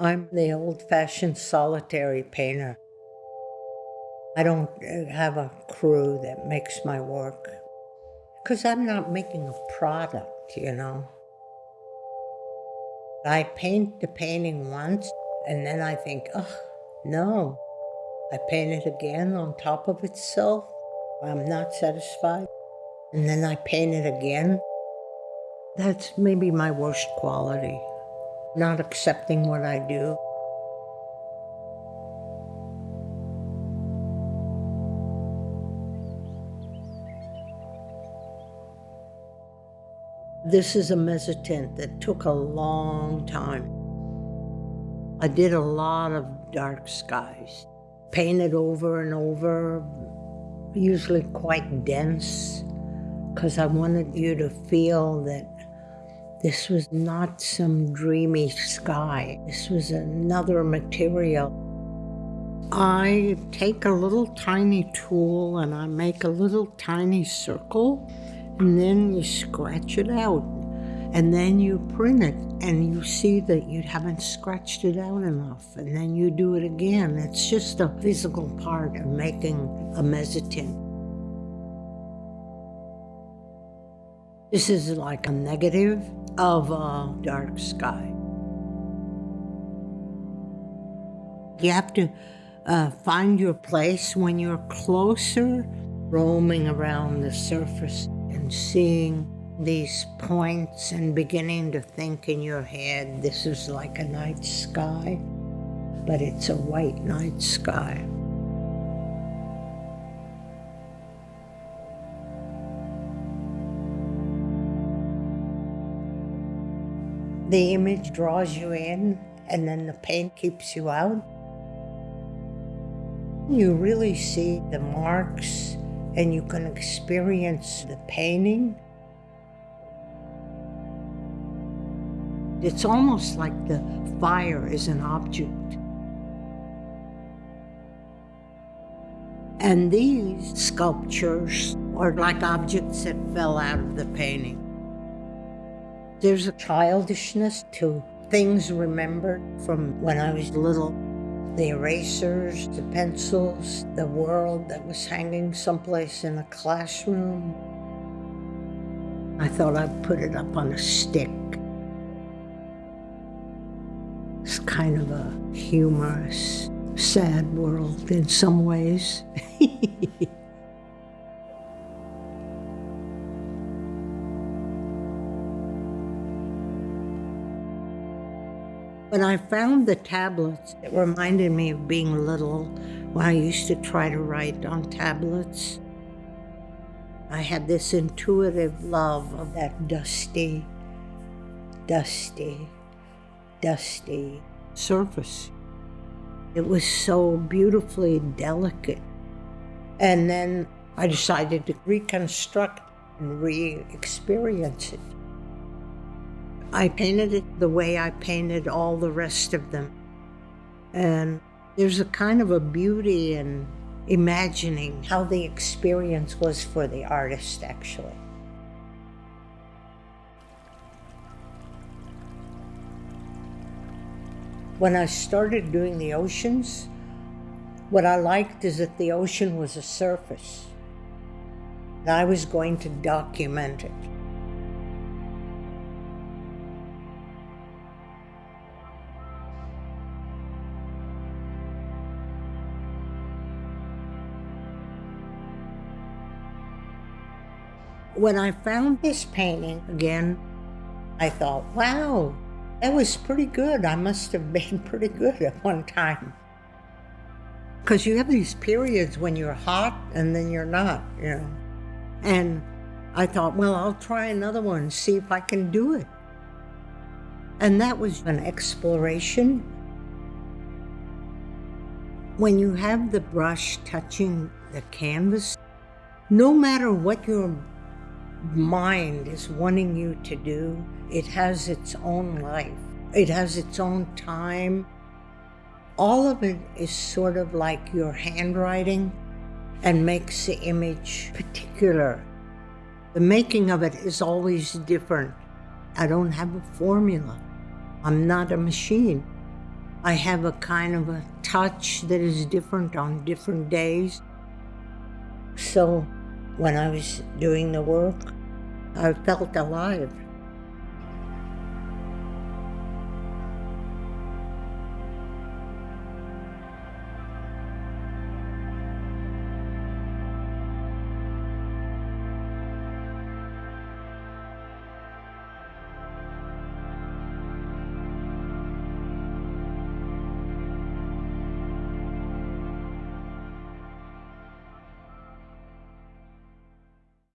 I'm the old fashioned solitary painter. I don't uh, have a crew that makes my work because I'm not making a product, you know. I paint the painting once and then I think, oh, no. I paint it again on top of itself. I'm not satisfied. And then I paint it again. That's maybe my worst quality, not accepting what I do. This is a mezzotint that took a long time. I did a lot of dark skies, painted over and over, usually quite dense, because I wanted you to feel that this was not some dreamy sky. This was another material. I take a little tiny tool and I make a little tiny circle and then you scratch it out and then you print it and you see that you haven't scratched it out enough and then you do it again. It's just a physical part of making a mezzotint. This is like a negative of a dark sky. You have to uh, find your place when you're closer, roaming around the surface and seeing these points and beginning to think in your head this is like a night sky, but it's a white night sky. The image draws you in and then the paint keeps you out. You really see the marks and you can experience the painting. It's almost like the fire is an object. And these sculptures are like objects that fell out of the painting. There's a childishness to things remembered from when I was little the erasers, the pencils, the world that was hanging someplace in a classroom. I thought I'd put it up on a stick. It's kind of a humorous, sad world in some ways. When I found the tablets, it reminded me of being little when I used to try to write on tablets. I had this intuitive love of that dusty, dusty, dusty surface. It was so beautifully delicate. And then I decided to reconstruct and re experience it. I painted it the way I painted all the rest of them. And there's a kind of a beauty in imagining how the experience was for the artist, actually. When I started doing the oceans, what I liked is that the ocean was a surface. And I was going to document it. When I found this painting again, I thought, wow, that was pretty good. I must have been pretty good at one time. Because you have these periods when you're hot and then you're not, you know. And I thought, well, I'll try another one, see if I can do it. And that was an exploration. When you have the brush touching the canvas, no matter what your mind is wanting you to do, it has its own life. It has its own time. All of it is sort of like your handwriting and makes the image particular. The making of it is always different. I don't have a formula. I'm not a machine. I have a kind of a touch that is different on different days. So when I was doing the work, I felt alive.